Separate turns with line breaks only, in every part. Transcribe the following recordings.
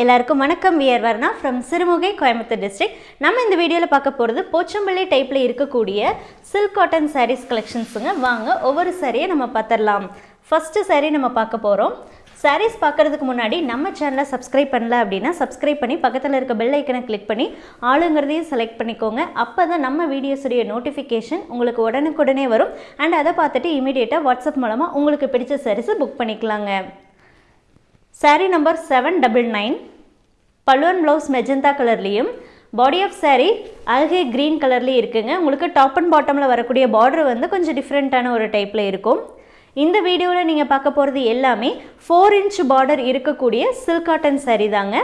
எல்லாருக்கும் வணக்கம். We are Varna from Sirumugai Coimbatore district நம்ம இந்த வீடியோவில் பார்க்க போகிறது போச்சம்பள்ளி டைப்பில் இருக்கக்கூடிய சில்க் காட்டன் சாரீஸ் கலெக்ஷன்ஸுங்க வாங்க ஒவ்வொரு சாரியை நம்ம பார்த்துடலாம். ஃபஸ்ட்டு சாரீ நம்ம பார்க்க போகிறோம் சாரீஸ் பார்க்கறதுக்கு முன்னாடி நம்ம சேனலை சப்ஸ்கிரைப் பண்ணல அப்படின்னா சப்ஸ்கிரைப் பண்ணி பக்கத்தில் இருக்க பெல் ஐக்கனை கிளிக் பண்ணி ஆளுங்கிறதையும் செலக்ட் பண்ணிக்கோங்க. அப்போ தான் நம்ம வீடியோஸுடைய நோட்டிஃபிகேஷன் உங்களுக்கு உடனுக்குடனே வரும். அண்ட் அதை பார்த்துட்டு இமீடியட்டாக வாட்ஸ்அப் மூலமாக உங்களுக்கு பிடிச்ச சாரீஸை புக் பண்ணிக்கலாங்க. Saree number seven double nine பல்லுவன் ப்ளவுஸ் மெஜந்தா கலர்லேயும் பாடி ஆஃப் சாரீ அழகே க்ரீன் கலர்லேயும் இருக்குங்க. உங்களுக்கு டாப் அண்ட் பாட்டமில் வரக்கூடிய பார்டர் வந்து கொஞ்சம் டிஃப்ரெண்ட்டான ஒரு டைப்பில் இருக்கும். இந்த வீடியோவில் நீங்கள் பார்க்க போகிறது எல்லாமே ஃபோர் இன்ச் பார்டர் இருக்கக்கூடிய சில்க் காட்டன் சாரீ தாங்க.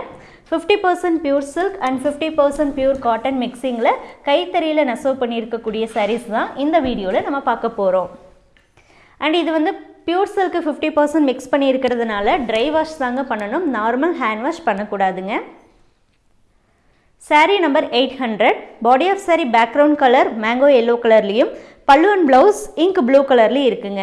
Fifty percent pure silk and fifty percent pure cotton மிக்சிங்கில் கைத்தறியில் நெசவு பண்ணியிருக்கக்கூடிய சாரீஸ் தான் இந்த வீடியோவில் நம்ம பார்க்க போகிறோம் அண்ட் இது வந்து pure silk fifty percent mix பண்ணி இருக்கிறதுனால ட்ரை வாஷ் தாங்க பண்ணணும். Normal hand wash பண்ணக்கூடாதுங்க. Saree number eight hundred body of saree background colour mango yellow கலர்லேயும் பல்லு அண்ட் ப்ளவுஸ் இங்க் ப்ளூ கலர்லேயும் இருக்குங்க.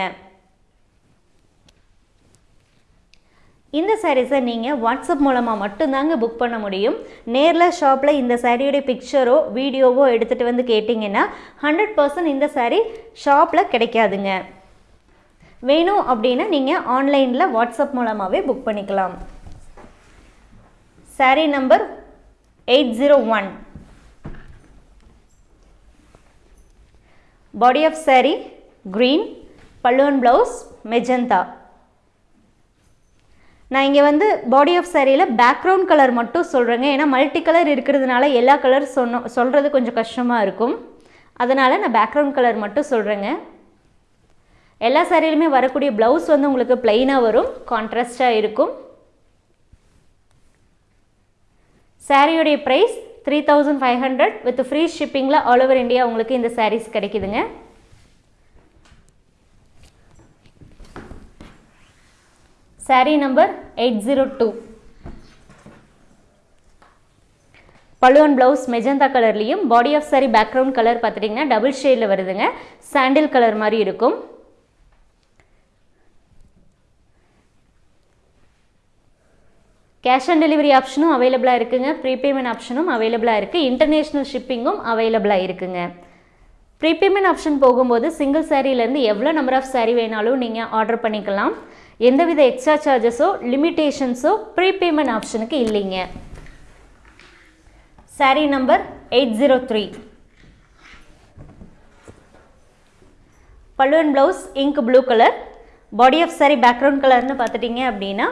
இந்த சாரீஸை நீங்கள் வாட்ஸ்அப் மூலமாக மட்டும்தாங்க புக் பண்ண முடியும். நேரில் ஷாப்பில் இந்த சாரியோடைய பிக்சரோ வீடியோவோ எடுத்துகிட்டு வந்து கேட்டிங்கன்னா ஹண்ட்ரட் பர்சன்ட் இந்த சாரீ ஷாப்பில் கிடைக்காதுங்க. வேணும் அப்படின்னா நீங்கள் ஆன்லைனில் வாட்ஸ்அப் மூலமாகவே புக் பண்ணிக்கலாம். Saree number eight zero one body of saree green பல்லுவன் ப்ளவுஸ் மெஜந்தா நான் இங்கே வந்து பாடி ஆஃப் சாரியில் பேக்ரவுண்ட் கலர் மட்டும் சொல்கிறேங்க ஏன்னா மல்டி கலர் இருக்கிறதுனால எல்லா கலர் சொன்ன சொல்கிறது கொஞ்சம் கஷ்டமாக இருக்கும். அதனால் நான் பேக்ரவுண்ட் கலர் மட்டும் சொல்கிறேங்க எல்லா சாரியிலுமே வரக்கூடிய ப்ளவுஸ் வந்து உங்களுக்கு பிளெயினாக வரும் கான்ட்ராஸ்டாக இருக்கும். சாரியோடைய price three thousand five hundred with free ஷிப்பிங்கில் all over India உங்களுக்கு இந்த சாரீஸ் கிடைக்குதுங்க. Saree number eight zero two பழுவன் blouse magenta கலர்லேயும் body of saree background colour பார்த்துட்டிங்கன்னா டபுள் ஷேடில் வருதுங்க. சாண்டில் கலர் மாதிரி இருக்கும். கேஷ் ஆன் டெலிவரி ஆப்ஷனும் அவைலபிளாக இருக்குங்க. ப்ரீபேமெண்ட் ஆப்ஷனும் அவைலபிளாக இருக்குது இன்டர்நேஷ்னல் ஷிப்பிங்கும் அவைலபிளாக இருக்குங்க. ப்ரீபேமெண்ட் ஆப்ஷன் போகும்போது சிங்கிள் சாரீலேருந்து எவ்வளோ நம்பர் ஆஃப் சாரீ வேணாலும் நீங்கள் ஆர்டர் பண்ணிக்கலாம். எந்தவித எக்ஸ்ட்ரா சார்ஜஸோ லிமிட்டேஷன்ஸோ ப்ரீபேமெண்ட் ஆப்ஷனுக்கு இல்லைங்க. Saree number eight zero three பல்லுவன் blouse ink blue colour body of saree background கலர்னு பார்த்துட்டிங்க அப்படின்னா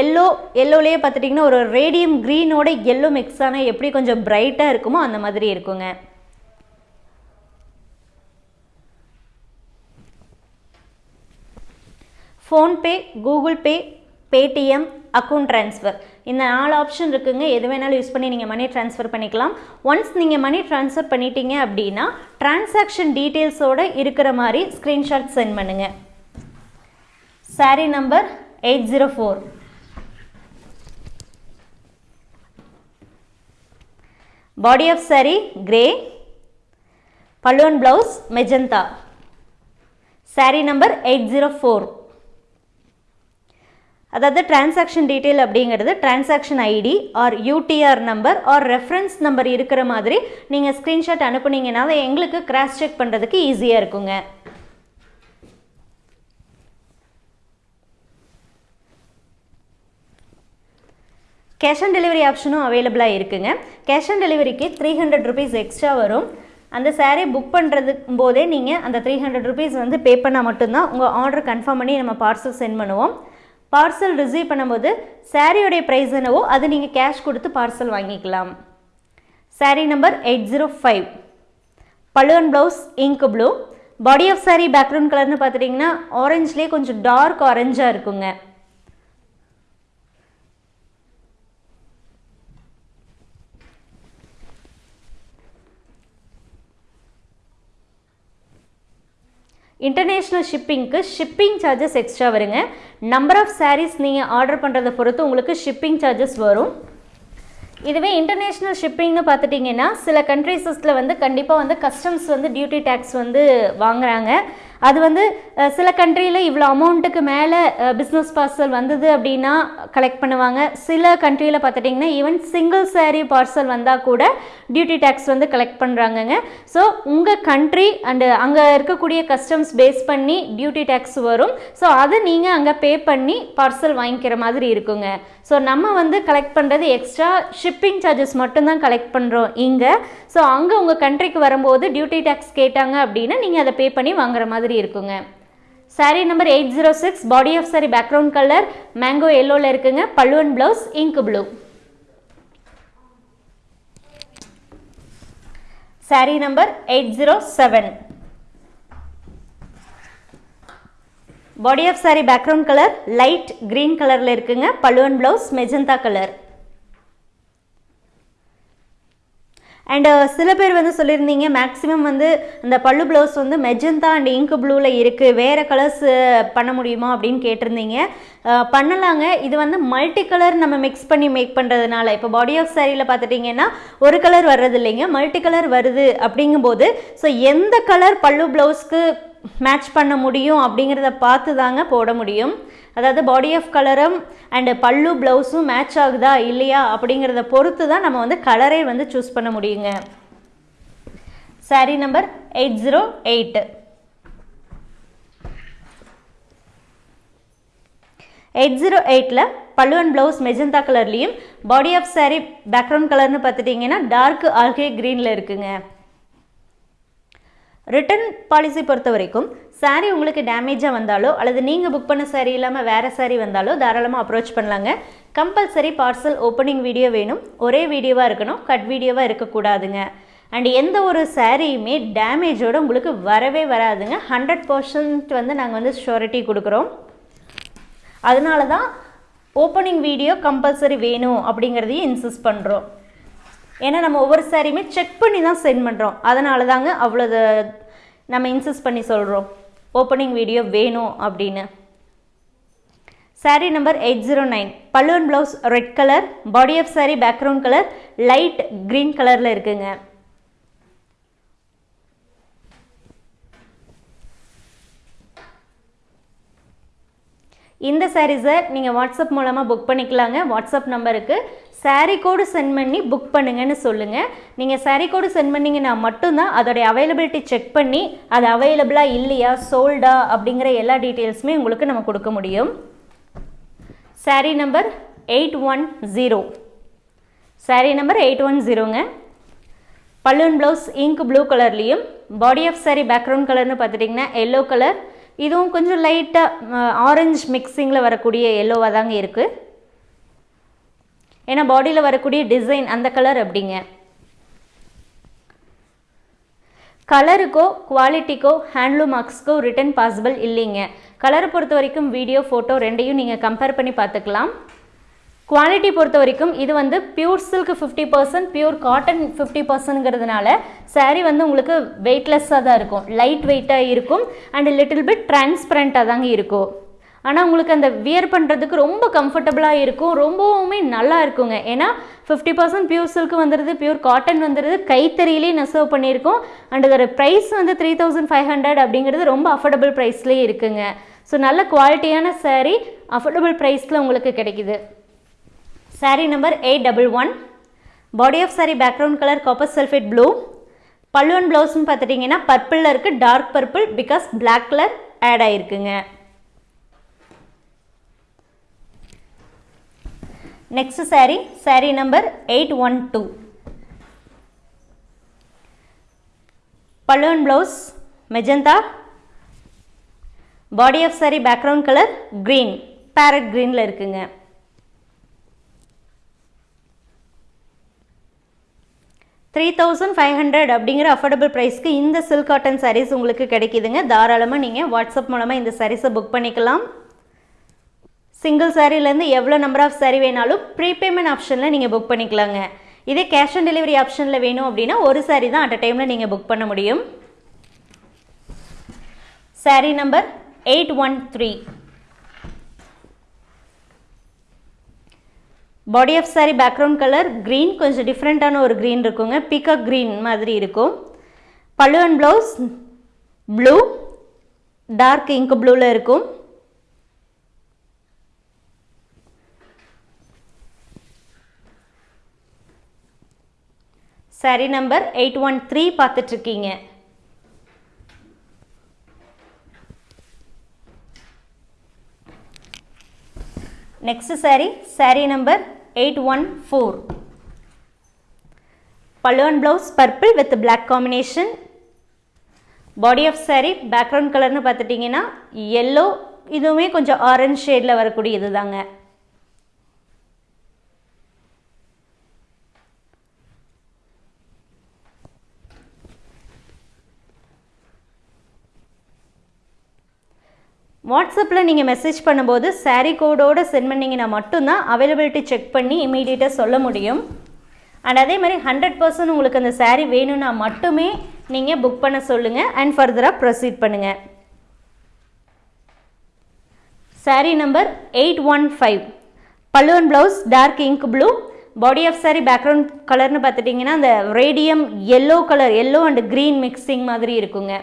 எல்லோ எல்லோலேயே பார்த்துட்டிங்கன்னா ஒரு ரேடியம் க்ரீனோட எல்லோ மிக்ஸ் ஆனால் எப்படி கொஞ்சம் பிரைட்டாக இருக்குமோ அந்த மாதிரி இருக்குங்க. PhonePe Google Pay Paytm account transfer இந்த நாலு ஆப்ஷன் இருக்குங்க. எது வேணாலும் யூஸ் பண்ணி நீங்கள் மணி ட்ரான்ஸ்ஃபர் பண்ணிக்கலாம். ஒன்ஸ் நீங்கள் மணி ட்ரான்ஸ்ஃபர் பண்ணிட்டீங்க அப்படின்னா டிரான்சாக்ஷன் டீட்டெயில்ஸோடு இருக்கிற மாதிரி ஸ்க்ரீன்ஷாட் சென்ட் பண்ணுங்கள் saree number eight zero four. Body of saree grey பல்லுவன் blouse magenta saree number eight zero four. அதாவது டிரான்சாக்ஷன் டீட்டெயில் அப்படிங்கிறது transaction ID or UTR number or reference number இருக்கிற மாதிரி நீங்கள் ஸ்க்ரீன்ஷாட் அனுப்புனீங்கன்னாவே எங்களுக்கு கிராஸ் செக் பண்ணுறதுக்கு ஈஸியாக இருக்குங்க. கேஷ் ஆன் டெலிவரி ஆப்ஷனும் அவைலபிளாக இருக்குங்க. கேஷ் ஆன் டெலிவரிக்கு த்ரீ ஹண்ட்ரட் ருபீஸ் எக்ஸ்ட்ரா வரும். அந்த சாரீ புக் பண்ணுறது போதே நீங்கள் அந்த த்ரீ ஹண்ட்ரட் ருபீஸ் வந்து பே பண்ணால் மட்டும்தான் உங்கள் ஆர்டர் கன்ஃபார்ம் பண்ணி நம்ம பார்சல் சென்ட் பண்ணுவோம். பார்சல் ரிசீவ் பண்ணும்போது சாரியோடைய ப்ரைஸ் என்னவோ அது நீங்கள் கேஷ் கொடுத்து பார்சல் வாங்கிக்கலாம். Saree number eight zero five பழுவன் blouse ink blue body of saree background கலர்னு பார்த்துட்டிங்கன்னா ஆரஞ்ச்லேயே கொஞ்சம் டார்க் ஆரஞ்சாக இருக்குங்க. இன்டர்நேஷ்னல் ஷிப்பிங்க்கு ஷிப்பிங் சார்ஜஸ் எக்ஸ்ட்ரா வருங்க. நம்பர் ஆஃப் சாரீஸ் நீங்கள் ஆர்டர் பண்ணுறதை பொறுத்து உங்களுக்கு ஷிப்பிங் சார்ஜஸ் வரும். இதுவே இன்டர்நேஷ்னல் ஷிப்பிங்னு பார்த்துட்டிங்கன்னா சில கண்ட்ரீஸஸில் வந்து கண்டிப்பாக வந்து கஸ்டம்ஸ் வந்து டியூட்டி டேக்ஸ் வந்து வாங்குறாங்க. அது வந்து சில கண்ட்ரியில் இவ்வளோ அமௌண்ட்டுக்கு மேலே பிஸ்னஸ் பார்சல் வந்தது அப்படின்னா கலெக்ட் பண்ணுவாங்க. சில கண்ட்ரியில் பார்த்துட்டிங்கன்னா ஈவன் சிங்கிள் சேரீ பார்சல் வந்தால் கூட டியூட்டி டேக்ஸ் வந்து கலெக்ட் பண்ணுறாங்கங்க ஸோ உங்கள் கண்ட்ரி அண்டு அங்கே இருக்கக்கூடிய கஸ்டம்ஸ் பேஸ் பண்ணி டியூட்டி டேக்ஸ் வரும். ஸோ அதை நீங்கள் அங்கே பே பண்ணி பார்சல் வாங்கிக்கிற மாதிரி இருக்குங்க. ஸோ நம்ம வந்து கலெக்ட் பண்ணுறது எக்ஸ்ட்ரா ஷிப்பிங் சார்ஜஸ் மட்டும்தான் கலெக்ட் பண்ணுறோம் இங்கே. ஸோ அங்கே உங்கள் கண்ட்ரிக்கு வரும்போது டியூட்டி டேக்ஸ் கேட்டாங்க அப்படின்னா நீங்கள் அதை பே பண்ணி வாங்குற மாதிரி இருக்குங்க. Saree number eight zero six body of saree background colour mango எல்லோவில் இருக்குங்க. பல்லுவன் blouse ink blue saree number eight zero seven body of saree background colour light green கலரில் இருக்குங்க. பல்லுவன் blouse magenta colour and uh, சில பேர் வந்து சொல்லியிருந்தீங்க maximum வந்து இந்த பல்லு ப்ளவுஸ் வந்து மெஜந்தா அண்ட் இங்கு ப்ளூவில் இருக்குது வேறு கலர்ஸ் பண்ண முடியுமா? அப்படின்னு கேட்டிருந்தீங்க. பண்ணலாங்க. இது வந்து மல்டி கலர் நம்ம மிக்ஸ் பண்ணி மேக் பண்ணுறதுனால இப்போ பாடி ஆஃப் சாரியில் பார்த்துட்டிங்கன்னா ஒரு கலர் வர்றது இல்லைங்க மல்டி கலர் வருது அப்படிங்கும்போது ஸோ எந்த கலர் பல்லு ப்ளவுஸ்க்கு மேட்ச் பண்ண முடியும் அப்படிங்கிறத பார்த்து தாங்க போட முடியும். அதாவது பாடி ஆஃப் கலரும் அண்டு பல்லு ப்ளவுஸும் மேட்ச் ஆகுதா இல்லையா அப்படிங்கிறத பொறுத்து தான் நம்ம வந்து கலரே வந்து சூஸ் பண்ண முடியுங்க. Saree number eight zero eight eight zero எயிட்டில் பல்லு அண்ட் ப்ளவுஸ் மெஜந்தா கலர்லேயும் பாடி ஆஃப் saree பேக்ரவுண்ட் கலர்னு பார்த்துட்டிங்கன்னா டார்க் ஆல்கே க்ரீனில் இருக்குங்க. ரிட்டர்ன் பாலிசி பொறுத்த வரைக்கும் saree உங்களுக்கு டேமேஜாக வந்தாலோ அல்லது நீங்கள் புக் பண்ண saree இல்லாமல் வேறு saree வந்தாலோ தாராளமாக அப்ரோச் பண்ணலாங்க. கம்பல்சரி பார்சல் ஓப்பனிங் வீடியோ வேணும். ஒரே வீடியோவாக இருக்கணும். கட் வீடியோவாக இருக்கக்கூடாதுங்க. அண்ட் எந்த ஒரு சாரியுமே டேமேஜோடு உங்களுக்கு வரவே வராதுங்க. ஹண்ட்ரட் பர்சன்ட் வந்து நாங்கள் வந்து ஷூரிட்டி கொடுக்குறோம். அதனால தான் ஓப்பனிங் வீடியோ கம்பல்சரி வேணும் அப்படிங்கிறதையும் இன்சிஸ்ட் பண்ணுறோம் ஏன்னா நம்ம ஒவ்வொரு சாரியுமே செக் பண்ணி தான் சென்ட் பண்ணுறோம் அதனால தாங்க அவ்வளோ நம்ம இன்சிஸ்ட் பண்ணி சொல்கிறோம் ஓப்பனிங் வீடியோ வேணும் அப்படின்னு. Saree number eight zero nine பல்லுவன் blouse red colour body of saree background colour light green கலரில் இருக்குங்க. இந்த சாரீஸை நீங்கள் வாட்ஸ்அப் மூலமாக புக் பண்ணிக்கலாங்க. வாட்ஸ்அப் நம்பருக்கு சாரீ கோடு சென்ட் பண்ணி புக் பண்ணுங்கன்னு சொல்லுங்கள் நீங்கள் சாரீ கோடு சென்ட் பண்ணிங்கன்னா மட்டும்தான் அதோடைய அவைலபிலிட்டி செக் பண்ணி அது அவைலபிளாக இல்லையா சோல்டா அப்படிங்கிற எல்லா டீட்டெயில்ஸுமே உங்களுக்கு நம்ம கொடுக்க முடியும். Saree number eight one zero saree number eight one ஜீரோங்க பல்லுவன் ப்ளவுஸ் இங்க் ப்ளூ கலர்லேயும் பாடி ஆஃப் சாரீ பேக்ரவுண்ட் கலர்னு பார்த்துட்டிங்கன்னா எல்லோ கலர் இதுவும் கொஞ்சம் லைட்டாக ஆரஞ்சு மிக்சிங்கில் வரக்கூடிய எல்லோவாக தாங்க இருக்குது ஏன்னா பாடியில் வரக்கூடிய டிசைன் அந்த கலர் அப்படிங்க. கலருக்கோ குவாலிட்டிக்கோ ஹேண்ட்லூம் மார்க்ஸ்க்கோ ரிட்டன் பாசிபிள் இல்லைங்க. கலரை பொறுத்த வரைக்கும் வீடியோ ஃபோட்டோ ரெண்டையும் நீங்கள் கம்பேர் பண்ணி பார்த்துக்கலாம். குவாலிட்டி பொறுத்த வரைக்கும் இது வந்து pure silk fifty percent pure cotton fifty பர்சன்ட்ங்கிறதுனால sari வந்து உங்களுக்கு வெயிட்லெஸ்ஸாக தான் இருக்கும். லைட் வெயிட்டாக இருக்கும். அண்ட் லிட்டில் பிட் டிரான்ஸ்பரண்ட்டாக தாங்க இருக்கும். ஆனால் உங்களுக்கு அந்த வியர் பண்ணுறதுக்கு ரொம்ப கம்ஃபர்டபுளாக இருக்கும். ரொம்பவுமே நல்லா இருக்குங்க. ஏன்னா ஃபிஃப்டி பர்சன்ட் பியூர் சில்க் வந்துடுது பியூர் காட்டன் வந்துடுது கைத்தறியிலே நெசவு பண்ணியிருக்கோம். அண்ட் அதோட ப்ரைஸ் வந்து த்ரீ தௌசண்ட் ஃபைவ் ஹண்ட்ரட் அப்படிங்கிறது ரொம்ப அஃபோர்டபுள் ப்ரைஸ்லேயே இருக்குங்க. ஸோ நல்ல குவாலிட்டியான சாரீ அஃபோர்டபுள் ப்ரைஸில் உங்களுக்கு கிடைக்குது. Saree number eight double one body of saree background colour copper sulphate blue பல்லுவன் ப்ளவுஸ்னு பார்த்துட்டிங்கன்னா பர்பிளில் இருக்குது dark purple because black colour add ஆகிருக்குங்க next saree saree number eight one two பல்லுவன் blouse magenta body of saree background colour green parrot க்ரீனில் இருக்குங்க. Three thousand five hundred அப்படிங்கிற affordable ப்ரைஸ்க்கு இந்த சில்க் காட்டன் சாரீஸ் உங்களுக்கு கிடைக்கிதுங்க. தாராளமாக நீங்கள் வாட்ஸ்அப் மூலமாக இந்த சாரீஸை புக் பண்ணிக்கலாம். சிங்கிள் சாரீலேருந்து எவ்வளோ நம்பர் ஆஃப் saree வேணாலும் ப்ரீபேமெண்ட் ஆப்ஷனில் நீங்கள் புக் பண்ணிக்கலாங்க. இதே கேஷ் ஆன் டெலிவரி ஆப்ஷனில் வேணும் அப்படின்னா ஒரு saree தான் அட் அ டைமில் நீங்கள் புக் பண்ண முடியும். Saree number eight one three body of saree background colour green கொஞ்சம் டிஃப்ரெண்ட்டான ஒரு க்ரீன் இருக்குங்க. பீகாக் க்ரீன் மாதிரி இருக்கும். பல்லுவன் ப்ளவுஸ் ப்ளூ டார்க் இங்க் ப்ளூவில் இருக்கும். Saree number eight one three பார்த்துட்ருக்கீங்க. Next saree saree number eight one four. பல்லுவன் blouse purple with black combination body of saree background கலர்னு பார்த்துட்டிங்கன்னா எல்லோ இதுவுமே கொஞ்சம் ஆரஞ்ச் ஷேடில் வரக்கூடிய இது தாங்க வாட்ஸ்அப்பில் நீங்கள் மெசேஜ் பண்ணும்போது சாரீ கோடோடு சென்ட் பண்ணிங்கன்னா மட்டும்தான் அவைலபிலிட்டி செக் பண்ணி இமீடியட்டாக சொல்ல முடியும். அண்ட் அதே மாதிரி ஹண்ட்ரட் பர்சன்ட் உங்களுக்கு அந்த சாரீ வேணும்னா மட்டுமே நீங்கள் புக் பண்ண சொல்லுங்கள் அண்ட் ஃபர்தராக ப்ரொசீட் பண்ணுங்கள் saree number eight one five பல்லுவன் blouse dark ink blue body of saree background கலர்னு பார்த்துட்டிங்கன்னா அந்த radium yellow colour yellow and green mixing மாதிரி இருக்குங்க.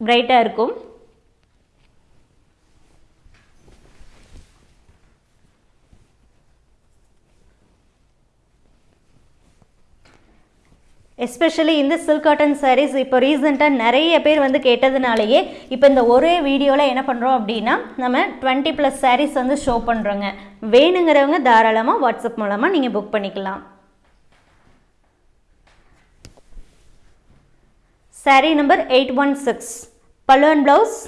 பிரைட்டாக இருக்கும். எஸ்பெஷலி இந்த சில்க் காட்டன் சாரீஸ் இப்போ ரீசெண்டாக நிறைய பேர் வந்து கேட்டதுனாலேயே இப்போ இந்த ஒரே வீடியோவில் என்ன பண்ணுறோம் அப்படின்னா நம்ம டுவெண்ட்டி ப்ளஸ் சாரீஸ் வந்து ஷோ பண்ணுறோங்க வேணுங்கிறவங்க தாராளமாக வாட்ஸ்அப் மூலமாக நீங்கள் புக் பண்ணிக்கலாம். Saree number eight one six பல்லுவன் blouse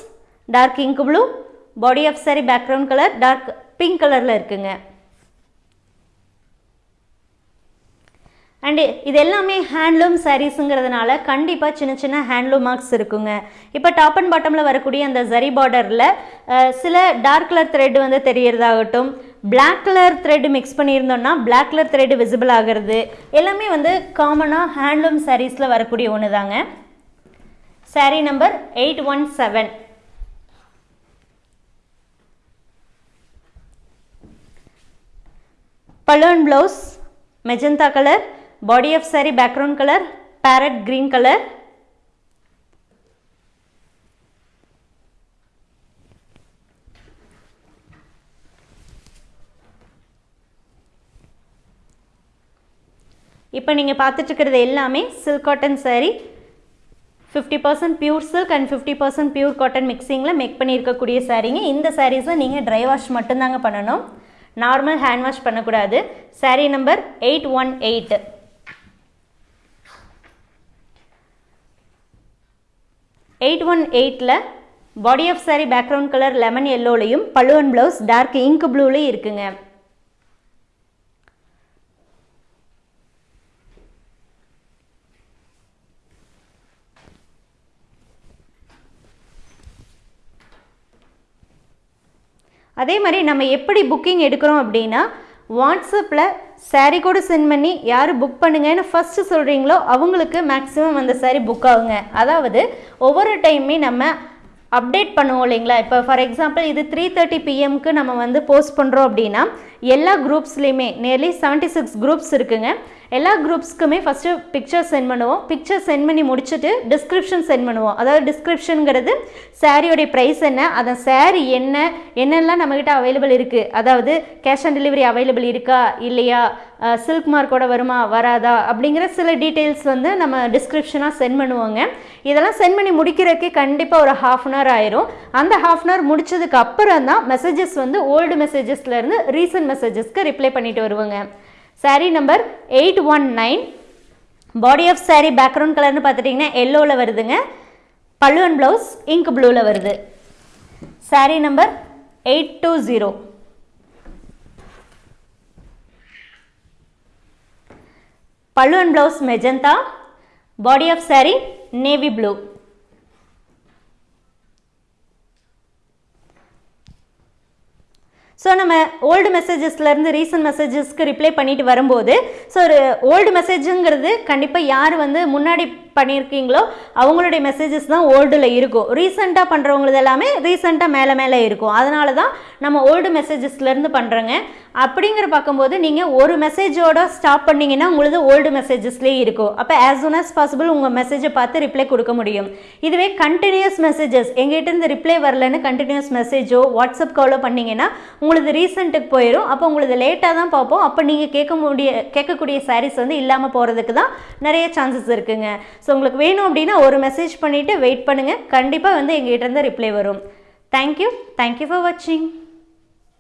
dark ink blue body of saree background colour dark pink கலரில் இருக்குங்க. அண்டு இது எல்லாமே ஹேண்ட்லூம் சாரீஸுங்கிறதுனால கண்டிப்பாக சின்ன சின்ன ஹேண்ட்லூம் மார்க்ஸ் இருக்குங்க. இப்போ டாப் அண்ட் பாட்டமில் வரக்கூடிய அந்த ஜரி பார்டரில் சில டார்க் கலர் த்ரெட் வந்து தெரியறதாகட்டும் பிளாக் கலர் த்ரெட் மிக்ஸ் பண்ணியிருந்தோம்னா பிளாக் கலர் த்ரெட் விசிபிள் ஆகிறது எல்லாமே வந்து காமனாக ஹேண்ட்லூம் சாரீஸில் வரக்கூடிய ஒன்று தாங்க saree number eight one seven balloon blouse magenta colour body of sari background colour parrot green colour இப்போ நீங்கள் பார்த்துட்டு இருக்கிறது எல்லாமே silk cotton saree fifty percent pure silk and fifty percent pure cotton மிக்சிங்கில் make பண்ணியிருக்கக்கூடிய சாரீங்க இந்த சாரீஸை நீங்கள் ட்ரை வாஷ் மட்டும்தாங்க பண்ணணும். நார்மல் ஹேண்ட் வாஷ் பண்ணக்கூடாது. Sari number eight one eight eight one எயிட்டில் body of sari background colour lemon எல்லோலையும் பல்லுவன் blouse dark ink ப்ளூலையும் இருக்குங்க. அதே மாதிரி நம்ம எப்படி புக்கிங் எடுக்கிறோம் அப்படின்னா வாட்ஸ்அப்பில் சாரீ கூட சென்ட் பண்ணி யார் புக் பண்ணுங்கன்னு ஃபஸ்ட்டு சொல்கிறீங்களோ அவங்களுக்கு மேக்ஸிமம் அந்த சாரீ புக் ஆகுங்க. அதாவது ஒவ்வொரு டைமே நம்ம அப்டேட் பண்ணுவோம் இல்லைங்களா? இப்போ ஃபார் எக்ஸாம்பிள் இது த்ரீ தேர்ட்டி பிஎம்க்கு நம்ம வந்து போஸ்ட் பண்ணுறோம் அப்படின்னா எல்லா குரூப்ஸ்லேயுமே நியர்லி செவன்ட்டி சிக்ஸ் குரூப்ஸ் இருக்குங்க. எல்லா குரூப்ஸ்க்குமே ஃபஸ்ட்டு பிக்சர் சென்ட் பண்ணுவோம். பிக்சர் சென்ட் பண்ணி முடிச்சுட்டு டிஸ்கிரிப்ஷன் சென்ட் பண்ணுவோம். அதாவது டிஸ்கிரிப்ஷனுங்கிறது சாரியோடைய ப்ரைஸ் என்ன அந்த சாரி என்ன என்னெல்லாம் நம்மக்கிட்ட அவைலபிள் இருக்குது அதாவது கேஷ் ஆன் டெலிவரி அவைலபிள் இருக்கா இல்லையா சில்க் மார்க்கோட வருமா வராதா அப்படிங்கிற சில டீட்டெயில்ஸ் வந்து நம்ம டிஸ்கிரிப்ஷனாக சென்ட் பண்ணுவோங்க. இதெல்லாம் சென்ட் பண்ணி முடிக்கிறதுக்கே கண்டிப்பாக ஒரு ஹாஃப் அன் ஹவர் ஆயிரும். அந்த ஹாஃப் அன் ஹவர் முடிச்சதுக்கு அப்புறம் தான் மெசேஜஸ் வந்து ஓல்டு மெசேஜஸ்லேருந்து ரீசன்ட் மெசேஜஸ்க்கு ரிப்ளை பண்ணிட்டு வருவோங்க. Saree number eight one nine body of saree background கலர்னு பார்த்துட்டிங்கன்னா எல்லோவில் வருதுங்க. பல்லுவன் ப்ளவுஸ் இங்க் ப்ளூவில் வருது. Saree number eight two zero பல்லுவன் blouse magenta body of saree navy blue so நம்ம ஓல்டு மெசேஜஸ்லேருந்து ரீசன்ட் மெசேஜஸ்க்கு ரிப்ளை பண்ணிட்டு வரும்போது ஸோ ஒரு ஓல்டு மெசேஜுங்கிறது கண்டிப்பாக யார் வந்து முன்னாடி பண்ணியிருக்கீங்களோ அவங்களுடைய மெசேஜஸ் தான் ஓல்டில் இருக்கும். ரீசெண்டாக பண்ணுறவங்களது எல்லாமே ரீசெண்டாக மேலே மேலே இருக்கும். அதனால தான் நம்ம ஓல்டு மெசேஜஸ்லேருந்து பண்ணுறோங்க அப்படிங்கிற பார்க்கும்போது நீங்கள் ஒரு மெசேஜோட ஸ்டாப் பண்ணிங்கன்னா உங்களது ஓல்டு மெசேஜஸ்லேயே இருக்கும். அப்போ ஆஸ் சூன் ஆஸ் பாசிபிள் உங்கள் மெசேஜை பார்த்து ரிப்ளை கொடுக்க முடியும். இதுவே கண்டினியூஸ் மெசேஜஸ் எங்கிட்டேருந்து ரிப்ளை வரலன்னு கண்டினியூஸ் மெசேஜோ வாட்ஸ்அப் காலோ பண்ணீங்கன்னா உங்களது ரீசெண்ட்டுக்கு போயிடும் அப்போ உங்களது லேட்டாக தான் பார்ப்போம். அப்போ நீங்கள் கேட்க முடிய கேட்கக்கூடிய சாரீஸ் வந்து இல்லாமல் போகிறதுக்கு தான் நிறைய சான்சஸ் இருக்குங்க. ஸோ உங்களுக்கு வேணும் அப்படின்னா ஒரு மெசேஜ் பண்ணிவிட்டு வெயிட் பண்ணுங்கள் கண்டிப்பாக வந்து எங்கள்கிட்ட இருந்து ரிப்ளை வரும். தேங்க்யூ தேங்க்யூ ஃபார் வாட்சிங்